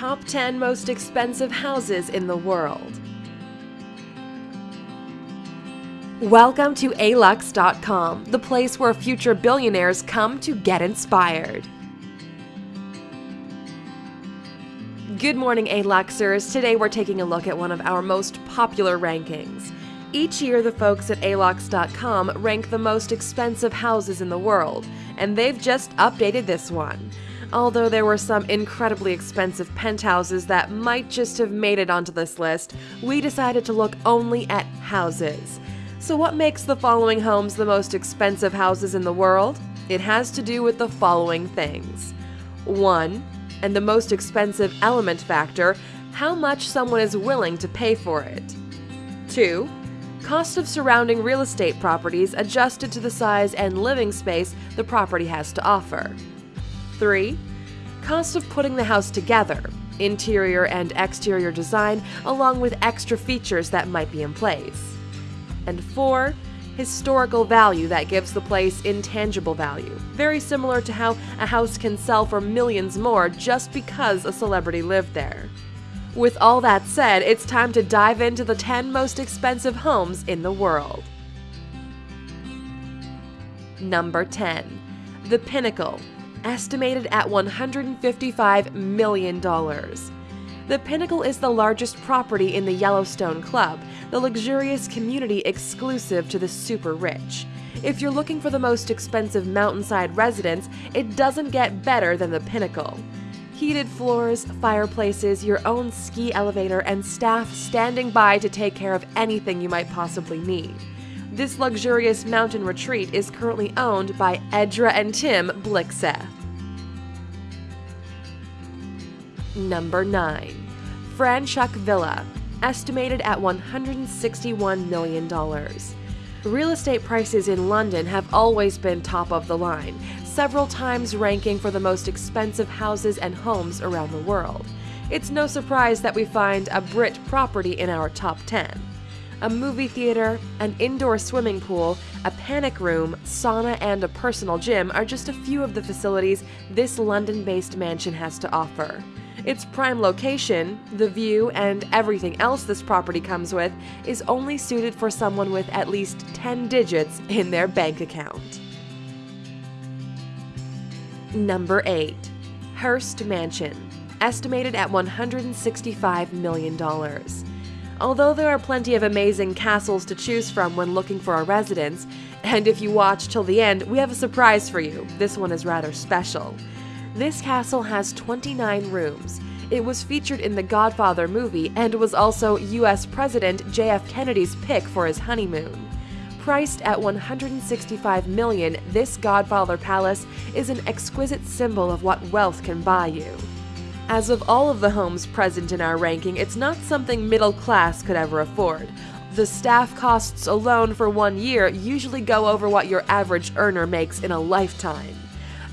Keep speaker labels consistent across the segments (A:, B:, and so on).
A: top 10 most expensive houses in the world. Welcome to alux.com, the place where future billionaires come to get inspired. Good morning, Aluxers. Today we're taking a look at one of our most popular rankings. Each year, the folks at alux.com rank the most expensive houses in the world, and they've just updated this one. Although there were some incredibly expensive penthouses that might just have made it onto this list, we decided to look only at houses. So, what makes the following homes the most expensive houses in the world? It has to do with the following things 1. And the most expensive element factor how much someone is willing to pay for it. 2. Cost of surrounding real estate properties adjusted to the size and living space the property has to offer. 3. Cost of putting the house together, interior and exterior design, along with extra features that might be in place and 4. Historical value that gives the place intangible value, very similar to how a house can sell for millions more just because a celebrity lived there. With all that said, it's time to dive into the 10 most expensive homes in the world. Number 10. The Pinnacle, estimated at $155 million. The Pinnacle is the largest property in the Yellowstone Club, the luxurious community exclusive to the super rich. If you're looking for the most expensive mountainside residence, it doesn't get better than the Pinnacle. Heated floors, fireplaces, your own ski elevator, and staff standing by to take care of anything you might possibly need. This luxurious mountain retreat is currently owned by Edra and Tim Blixseth. Number 9. Franchuk Villa, estimated at $161 million. Real estate prices in London have always been top of the line, several times ranking for the most expensive houses and homes around the world. It's no surprise that we find a Brit property in our top 10. A movie theater, an indoor swimming pool, a panic room, sauna, and a personal gym are just a few of the facilities this London based mansion has to offer. Its prime location, the view, and everything else this property comes with is only suited for someone with at least 10 digits in their bank account. Number 8. Hearst Mansion, estimated at $165 million. Although there are plenty of amazing castles to choose from when looking for a residence, and if you watch till the end, we have a surprise for you. This one is rather special. This castle has 29 rooms. It was featured in the Godfather movie and was also US President JF Kennedy's pick for his honeymoon. Priced at 165 million, this Godfather Palace is an exquisite symbol of what wealth can buy you. As of all of the homes present in our ranking, it's not something middle class could ever afford. The staff costs alone for one year usually go over what your average earner makes in a lifetime.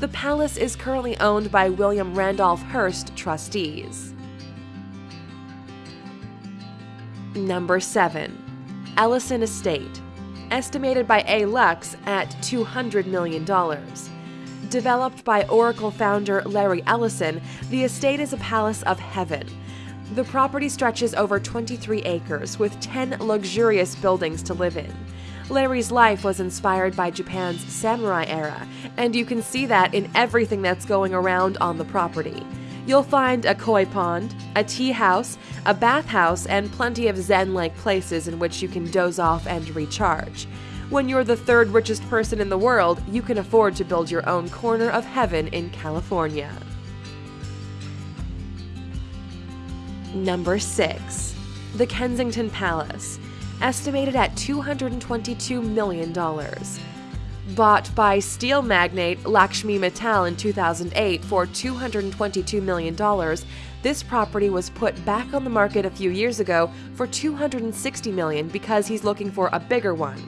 A: The palace is currently owned by William Randolph Hearst trustees. Number 7. Ellison Estate, estimated by Alux at $200 million. Developed by Oracle founder Larry Ellison, the estate is a palace of heaven. The property stretches over 23 acres with 10 luxurious buildings to live in. Larry's life was inspired by Japan's samurai era, and you can see that in everything that's going around on the property. You'll find a koi pond, a tea house, a bathhouse, and plenty of zen like places in which you can doze off and recharge. When you're the third richest person in the world, you can afford to build your own corner of heaven in California. Number 6. The Kensington Palace estimated at $222 million. Bought by steel magnate Lakshmi Mittal in 2008 for $222 million, this property was put back on the market a few years ago for 260 million because he's looking for a bigger one.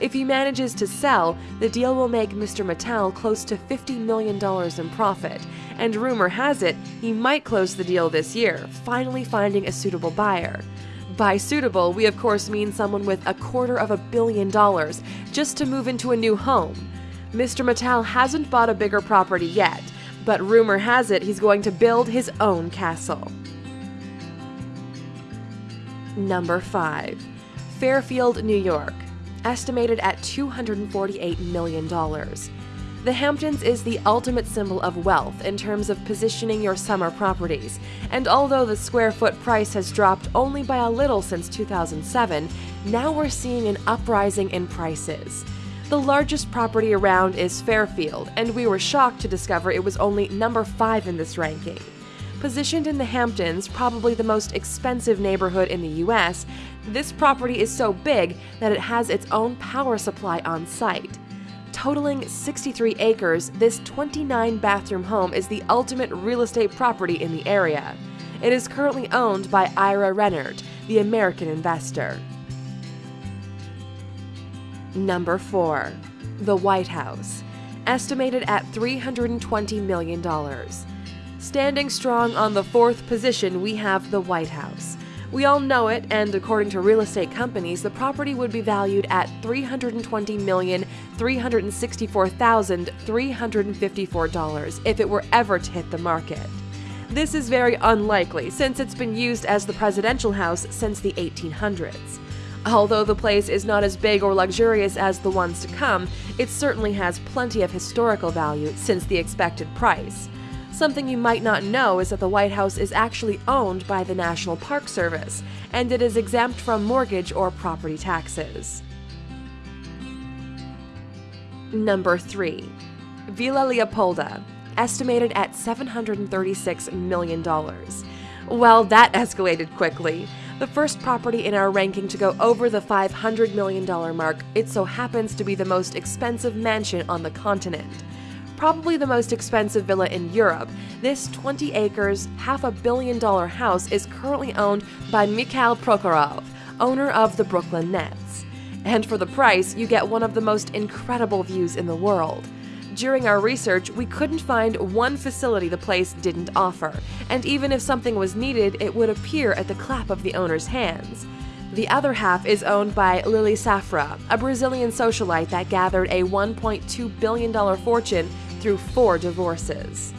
A: If he manages to sell, the deal will make Mr. Mittal close to $50 million in profit, and rumor has it he might close the deal this year, finally finding a suitable buyer. By suitable, we of course mean someone with a quarter of a billion dollars just to move into a new home. Mr. Mittal hasn't bought a bigger property yet, but rumor has it he's going to build his own castle. Number 5. Fairfield, New York, estimated at $248 million. The Hamptons is the ultimate symbol of wealth in terms of positioning your summer properties, and although the square foot price has dropped only by a little since 2007, now we're seeing an uprising in prices. The largest property around is Fairfield, and we were shocked to discover it was only number 5 in this ranking. Positioned in the Hamptons, probably the most expensive neighborhood in the US, this property is so big that it has its own power supply on site. Totaling 63 acres, this 29 bathroom home is the ultimate real estate property in the area. It is currently owned by Ira Rennert, the American investor. Number 4. The White House, estimated at $320 million. Standing strong on the fourth position, we have the White House. We all know it, and according to real estate companies, the property would be valued at $320,364,354 if it were ever to hit the market. This is very unlikely since it's been used as the presidential house since the 1800s. Although the place is not as big or luxurious as the ones to come, it certainly has plenty of historical value since the expected price. Something you might not know is that the White House is actually owned by the National Park Service, and it is exempt from mortgage or property taxes. Number 3. Villa Leopolda, estimated at $736 million. Well, that escalated quickly. The first property in our ranking to go over the $500 million mark, it so happens to be the most expensive mansion on the continent probably the most expensive villa in Europe, this 20 acres, half a billion dollar house is currently owned by Mikhail Prokhorov, owner of the Brooklyn Nets. And for the price, you get one of the most incredible views in the world. During our research, we couldn't find one facility the place didn't offer, and even if something was needed, it would appear at the clap of the owner's hands. The other half is owned by Lily Safra, a Brazilian socialite that gathered a $1.2 billion fortune through four divorces.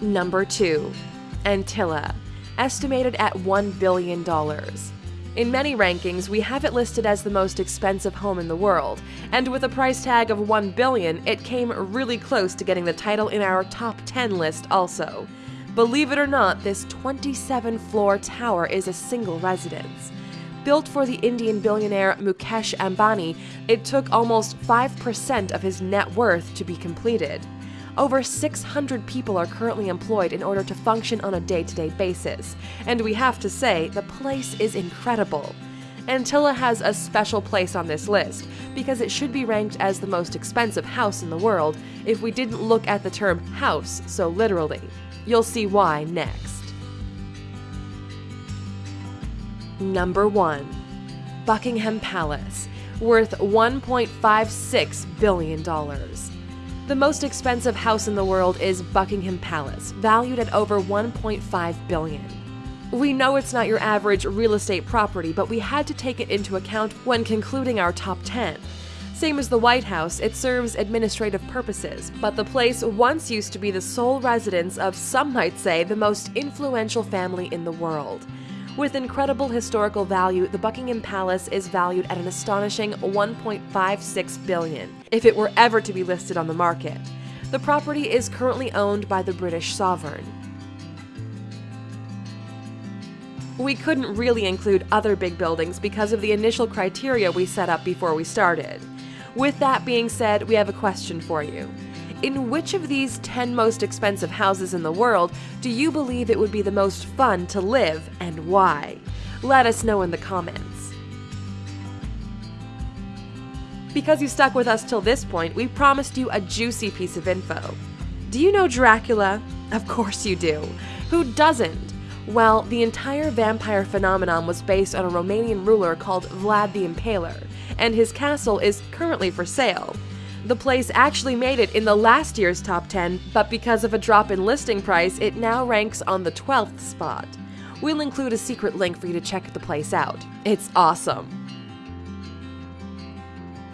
A: Number 2. Antilia, estimated at $1 billion. In many rankings, we have it listed as the most expensive home in the world, and with a price tag of 1 billion, it came really close to getting the title in our top 10 list also. Believe it or not, this 27 floor tower is a single residence. Built for the Indian billionaire Mukesh Ambani, it took almost 5% of his net worth to be completed. Over 600 people are currently employed in order to function on a day to day basis, and we have to say, the place is incredible. Antilia has a special place on this list because it should be ranked as the most expensive house in the world if we didn't look at the term house so literally. You'll see why next. Number 1. Buckingham Palace, worth $1.56 billion. The most expensive house in the world is Buckingham Palace, valued at over 1.5 billion. We know it's not your average real estate property, but we had to take it into account when concluding our top 10. Same as the White House, it serves administrative purposes, but the place once used to be the sole residence of, some might say, the most influential family in the world. With incredible historical value, the Buckingham Palace is valued at an astonishing 1.56 billion if it were ever to be listed on the market. The property is currently owned by the British sovereign. We couldn't really include other big buildings because of the initial criteria we set up before we started. With that being said, we have a question for you. In which of these 10 most expensive houses in the world do you believe it would be the most fun to live and why? Let us know in the comments. Because you stuck with us till this point, we promised you a juicy piece of info. Do you know Dracula? Of course you do. Who doesn't? Well, the entire vampire phenomenon was based on a Romanian ruler called Vlad the Impaler, and his castle is currently for sale. The place actually made it in the last year's top 10, but because of a drop in listing price, it now ranks on the 12th spot. We'll include a secret link for you to check the place out. It's awesome.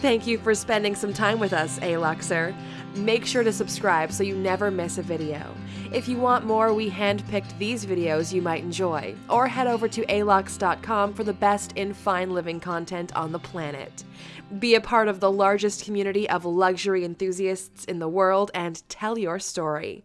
A: Thank you for spending some time with us, Aluxer. Make sure to subscribe so you never miss a video. If you want more, we handpicked these videos you might enjoy, or head over to alux.com for the best in fine living content on the planet. Be a part of the largest community of luxury enthusiasts in the world and tell your story.